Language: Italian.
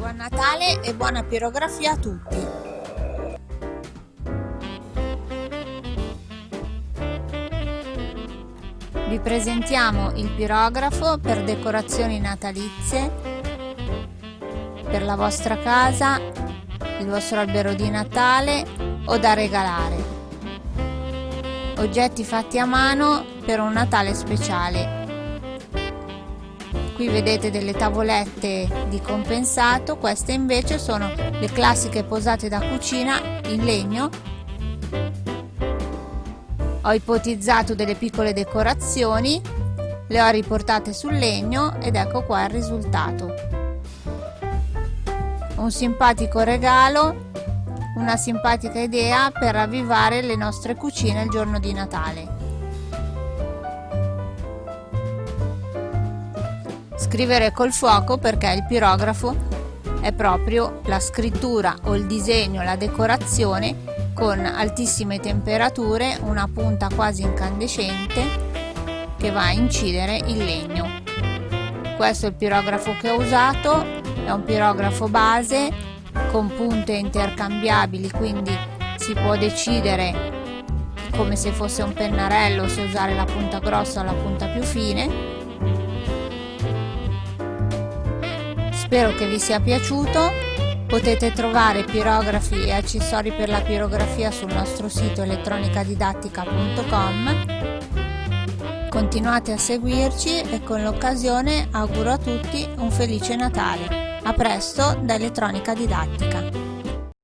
Buon Natale e buona pirografia a tutti! Vi presentiamo il pirografo per decorazioni natalizie per la vostra casa, il vostro albero di Natale o da regalare. Oggetti fatti a mano per un Natale speciale qui vedete delle tavolette di compensato queste invece sono le classiche posate da cucina in legno. Ho ipotizzato delle piccole decorazioni le ho riportate sul legno ed ecco qua il risultato. Un simpatico regalo una simpatica idea per ravvivare le nostre cucine il giorno di Natale Scrivere col fuoco perché il pirografo è proprio la scrittura o il disegno, la decorazione con altissime temperature, una punta quasi incandescente che va a incidere il legno. Questo è il pirografo che ho usato, è un pirografo base con punte intercambiabili, quindi si può decidere come se fosse un pennarello se usare la punta grossa o la punta più fine Spero che vi sia piaciuto. Potete trovare pirografi e accessori per la pirografia sul nostro sito elettronicadidattica.com. Continuate a seguirci e con l'occasione auguro a tutti un felice Natale. A presto da Elettronica Didattica.